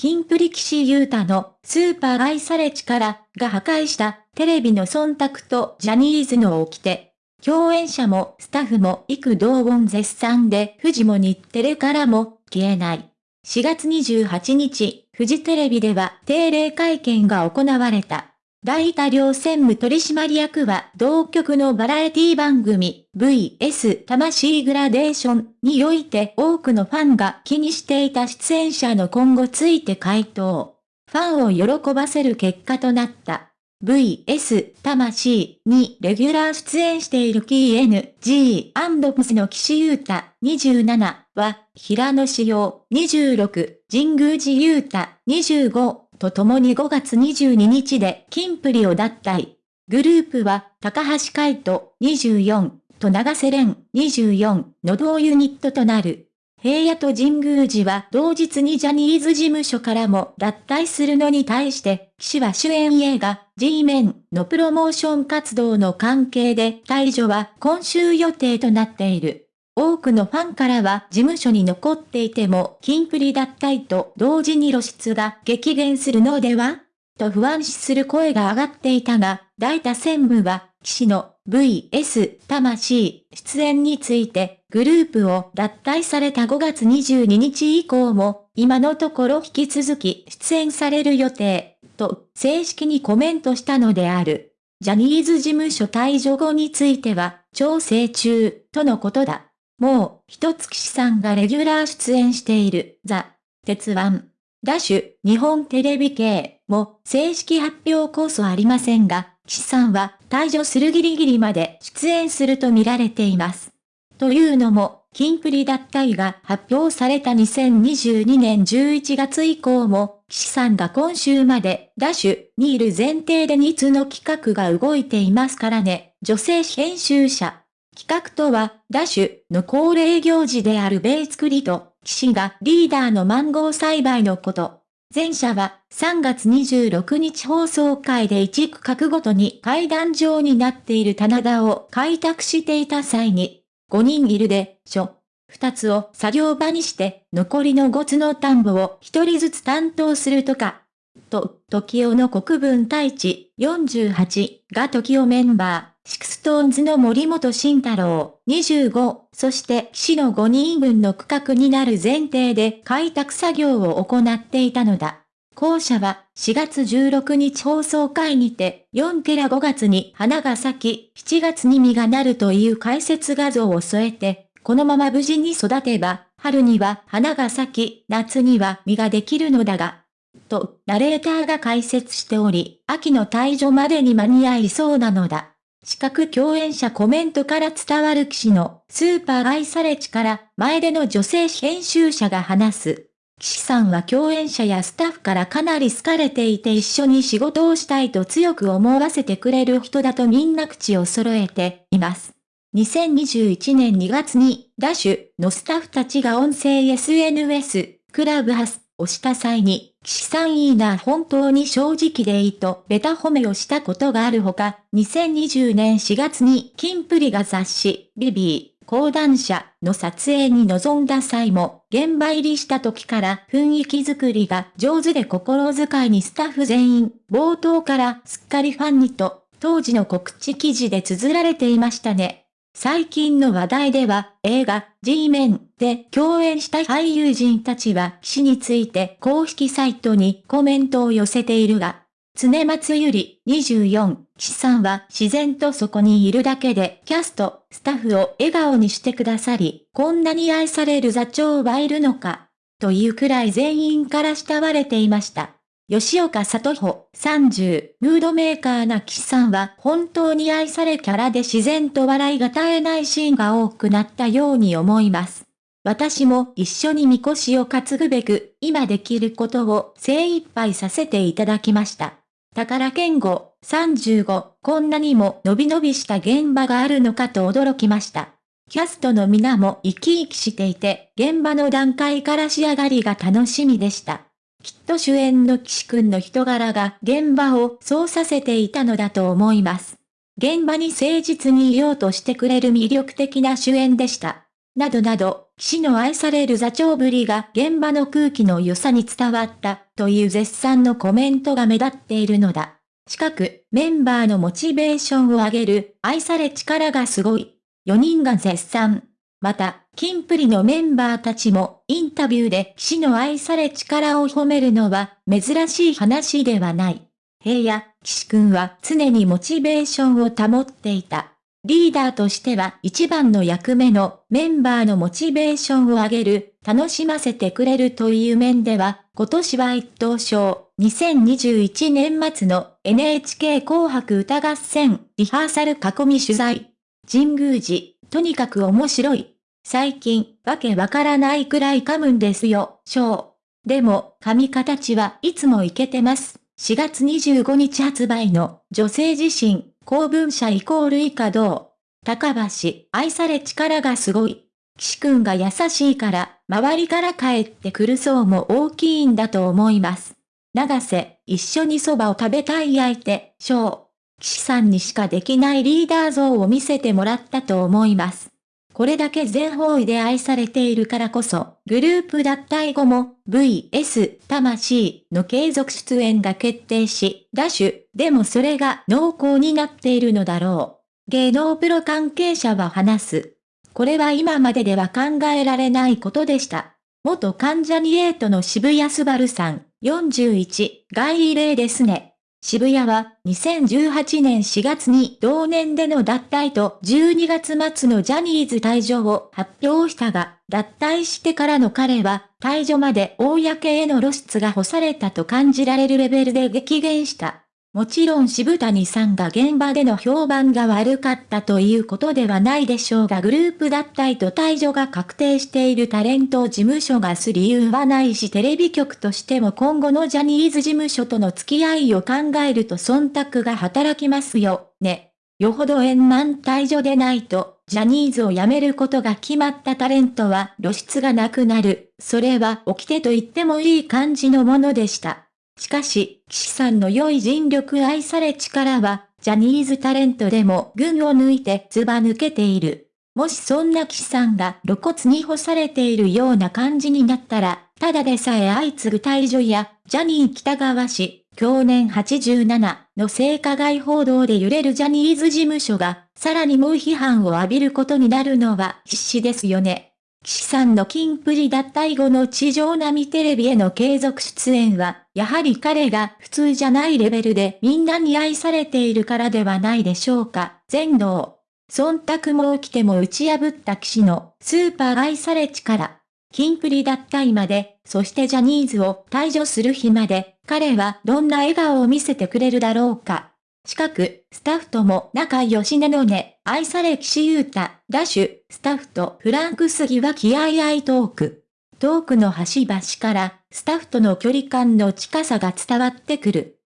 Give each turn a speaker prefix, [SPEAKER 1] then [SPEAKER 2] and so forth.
[SPEAKER 1] キンプリ騎士ユータのスーパー愛され力が破壊したテレビの忖度とジャニーズの起きて。共演者もスタッフも幾同音絶賛で富士も日テレからも消えない。4月28日、富士テレビでは定例会見が行われた。大多量専務取締役は同局のバラエティ番組 VS 魂グラデーションにおいて多くのファンが気にしていた出演者の今後ついて回答。ファンを喜ばせる結果となった。VS 魂にレギュラー出演している KNG& プスの岸優太27は平野志陽26神宮寺優太25と共に5月22日で金プリを脱退。グループは、高橋海人24と長瀬廉24の同ユニットとなる。平野と神宮寺は同日にジャニーズ事務所からも脱退するのに対して、岸は主演映画 G メンのプロモーション活動の関係で退場は今週予定となっている。多くのファンからは事務所に残っていても金プリ脱退と同時に露出が激減するのでは？と不安視する声が上がっていたが、大田専務は、騎士の VS 魂出演についてグループを脱退された5月22日以降も今のところ引き続き出演される予定と正式にコメントしたのである。ジャニーズ事務所退場後については調整中とのことだ。もう、一月さんがレギュラー出演している、ザ・鉄腕。ダッシュ、日本テレビ系も正式発表こそありませんが、岸さんは退場するギリギリまで出演すると見られています。というのも、キンプリ脱退が発表された2022年11月以降も、岸さんが今週までダッシュにいる前提で2つの企画が動いていますからね、女性編集者。企画とは、ダッシュの恒例行事である米作りと、岸がリーダーのマンゴー栽培のこと。前者は3月26日放送回で一区画ごとに階段状になっている棚田を開拓していた際に、5人いるでしょ。2つを作業場にして残りの5つの田んぼを1人ずつ担当するとか。と、 TOKIO の国分太一48が TOKIO メンバー。 SixTONES の森本慎太郎25、そして岸の5人分の区画になる前提で開拓作業を行っていたのだ。校舎は4月16日放送会にて4ケラ5月に花が咲き7月に実がなるという解説画像を添えて、このまま無事に育てば春には花が咲き夏には実ができるのだが、とナレーターが解説しており、秋の退場までに間に合いそうなのだ。資格共演者コメントから伝わる騎士のスーパー愛され力前での女性編集者が話す。騎士さんは共演者やスタッフからかなり好かれていて一緒に仕事をしたいと強く思わせてくれる人だとみんな口を揃えています。2021年2月にダッシュのスタッフたちが音声 SNS クラブハスをした際に、岸さんいいな本当に正直でいいとベタ褒めをしたことがあるほか、2020年4月にキンプリが雑誌、ビビー、講談社の撮影に臨んだ際も、現場入りした時から雰囲気作りが上手で心遣いにスタッフ全員、冒頭からすっかりファンにと、当時の告知記事で綴られていましたね。最近の話題では、映画、G メンで共演した俳優陣たちは、死について公式サイトにコメントを寄せているが、常松ゆり24、岸さんは自然とそこにいるだけで、キャスト、スタッフを笑顔にしてくださり、こんなに愛される座長はいるのか、というくらい全員から慕われていました。吉岡里穂30、ムードメーカーな岸さんは本当に愛されキャラで自然と笑いが絶えないシーンが多くなったように思います。私も一緒にみこしを担ぐべく、今できることを精一杯させていただきました。宝健吾35、こんなにも伸び伸びした現場があるのかと驚きました。キャストの皆も生き生きしていて、現場の段階から仕上がりが楽しみでした。きっと主演の岸くんの人柄が現場をそうさせていたのだと思います。現場に誠実にいようとしてくれる魅力的な主演でした。などなど、岸の愛される座長ぶりが現場の空気の良さに伝わったという絶賛のコメントが目立っているのだ。近く、メンバーのモチベーションを上げる愛され力がすごい。4人が絶賛。また、キンプリのメンバーたちもインタビューで騎士の愛され力を褒めるのは珍しい話ではない。平野、騎士くんは常にモチベーションを保っていた。リーダーとしては一番の役目のメンバーのモチベーションを上げる、楽しませてくれるという面では、今年は一等賞、2021年末の NHK 紅白歌合戦リハーサル囲み取材。神宮寺、とにかく面白い。最近、わけわからないくらい噛むんですよ、ショー。でも、噛み形はいつもいけてます。4月25日発売の女性自身公文社イコール以下どう高橋、愛され力がすごい。岸くんが優しいから、周りから帰ってくる層も大きいんだと思います。長瀬、一緒に蕎麦を食べたい相手、翔。岸さんにしかできないリーダー像を見せてもらったと思います。これだけ全方位で愛されているからこそ、グループ脱退後も VS 魂の継続出演が決定し、ダッシュ、でもそれが濃厚になっているのだろう。芸能プロ関係者は話す。これは今まででは考えられないことでした。元関ジャニエイトの渋谷すばるさん、41、外異例ですね。渋谷は2018年4月に同年での脱退と12月末のジャニーズ退場を発表したが、脱退してからの彼は退場まで公への露出が干されたと感じられるレベルで激減した。もちろん渋谷さんが現場での評判が悪かったということではないでしょうがグループ脱退と退場が確定しているタレント事務所がす理由はないしテレビ局としても今後のジャニーズ事務所との付き合いを考えると忖度が働きますよ、ね。よほど円満退場でないと、ジャニーズを辞めることが決まったタレントは露出がなくなる。それは起きてと言ってもいい感じのものでした。しかし、岸さんの良い尽力愛され力は、ジャニーズタレントでも群を抜いてずば抜けている。もしそんな岸さんが露骨に干されているような感じになったら、ただでさえ相次ぐ退場や、ジャニー北川氏、去年87の性加害報道で揺れるジャニーズ事務所が、さらに猛批判を浴びることになるのは必死ですよね。岸さんのキンプリ脱退後の地上並みテレビへの継続出演は、やはり彼が普通じゃないレベルでみんなに愛されているからではないでしょうか。全能。忖度も起きても打ち破った騎士のスーパー愛され力。キンプリ脱退まで、そしてジャニーズを退場する日まで、彼はどんな笑顔を見せてくれるだろうか。近く、スタッフとも仲良しなのね、愛され岸優太、ダッシュ、スタッフとフランク杉は気合いトーク。トークの端々から、スタッフとの距離感の近さが伝わってくる。